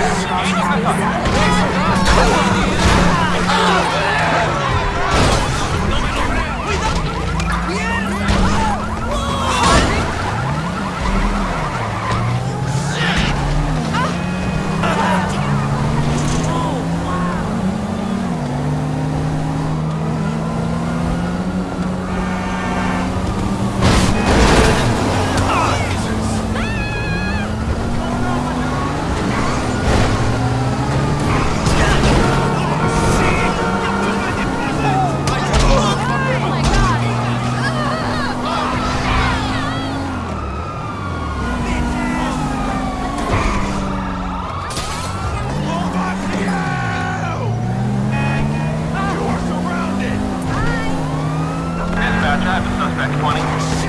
よいしょ。Drive the suspect 20.